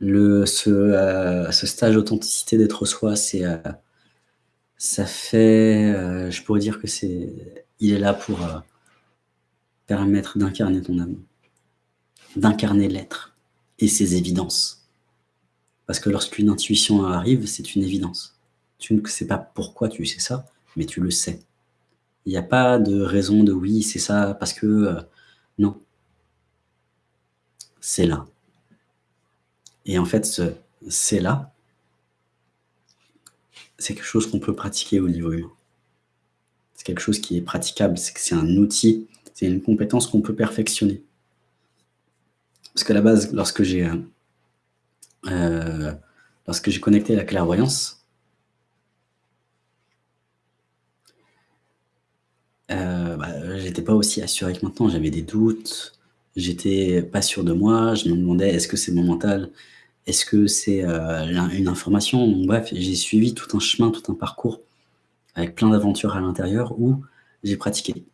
le, ce, euh, ce stage authenticité d'être soi, c'est, euh, ça fait, euh, je pourrais dire que c'est, il est là pour permettre d'incarner ton âme, d'incarner l'être et ses évidences. Parce que lorsqu'une intuition arrive, c'est une évidence. Tu ne sais pas pourquoi tu sais ça, mais tu le sais. Il n'y a pas de raison de oui, c'est ça, parce que... non. C'est là. Et en fait, ce c'est là, c'est quelque chose qu'on peut pratiquer au niveau humain. C'est quelque chose qui est praticable, c'est un outil, c'est une compétence qu'on peut perfectionner. Parce qu'à la base, lorsque j'ai euh, euh lorsque j'ai connecté la clairvoyance, euh, bah, j'étais pas aussi assuré que maintenant, j'avais des doutes, j'étais pas sûr de moi, je me demandais est-ce que c'est mon mental? Est-ce que c'est euh, une information? Bref, j'ai suivi tout un chemin, tout un parcours avec plein d'aventures à l'intérieur où j'ai pratiqué.